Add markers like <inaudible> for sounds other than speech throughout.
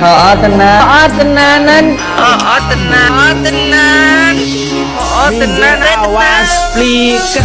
Oh, tenan. Oh, tenanan. Oh, tenan, oh, tenan. Oh, tenan, awas pliket.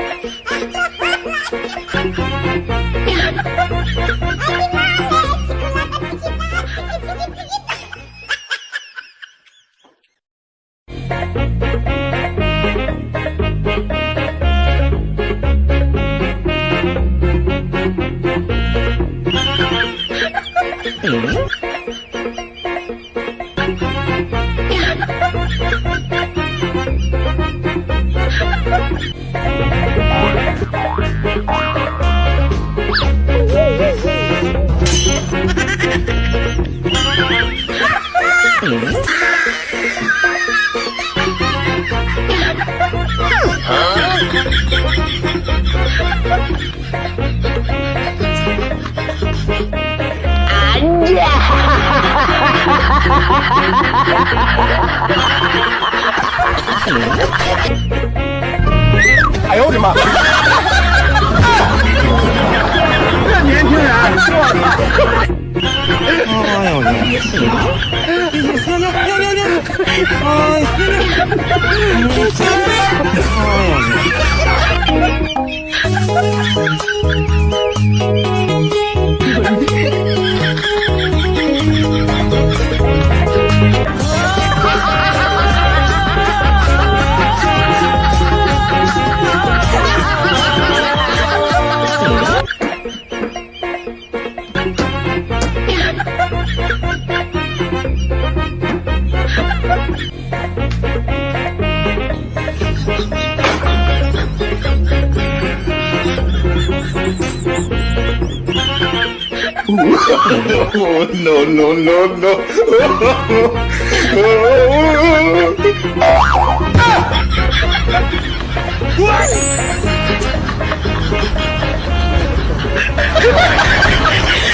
Hello? 哎呦我的妈！这年轻人，我操！哎呦我的妈！尿尿尿尿！哎呦我的妈！No, no, no, no. <laughs>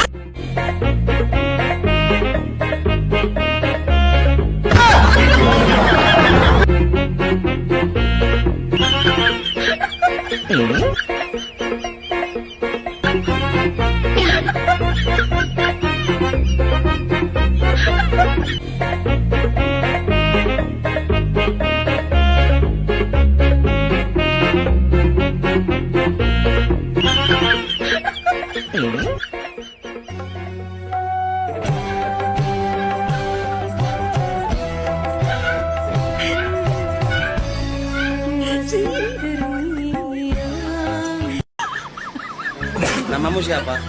Namamu siapa?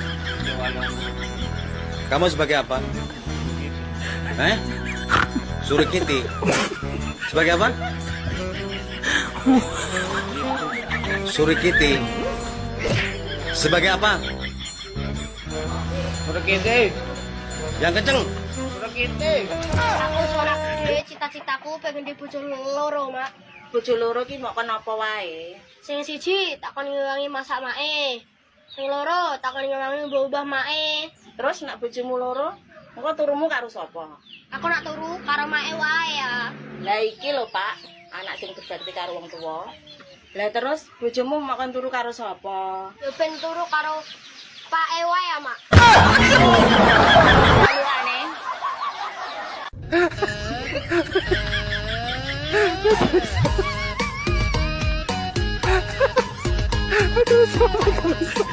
Kamu sebagai apa? Eh? Surikiti. Sebagai apa? Surikiti. Sebagai apa? Suruh kita, Yang kenceng. suruh kita. Aku sorak cita-citaku pengen di bojo loro, Mak. Bojo loro ki mau kenapa wae? Sing siji takon ngewangi masak mae. Sing loro takon ngewangi ubah-ubah mae. Terus nak bojomu loro, engko turumu karo sapa? Aku nak turu karo mae wae ya. Lah iki lho, Pak, anak sing berbakti karo wong tuwa. Lah terus bojomu makan turu karo sapa? Yo ben turu karo Pak Ewa ya, Mak. <laughs>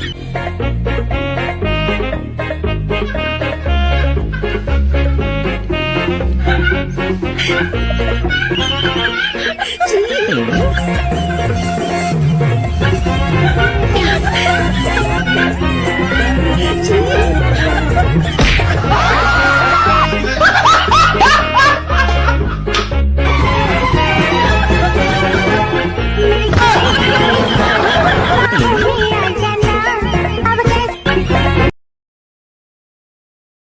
<laughs> 真 실?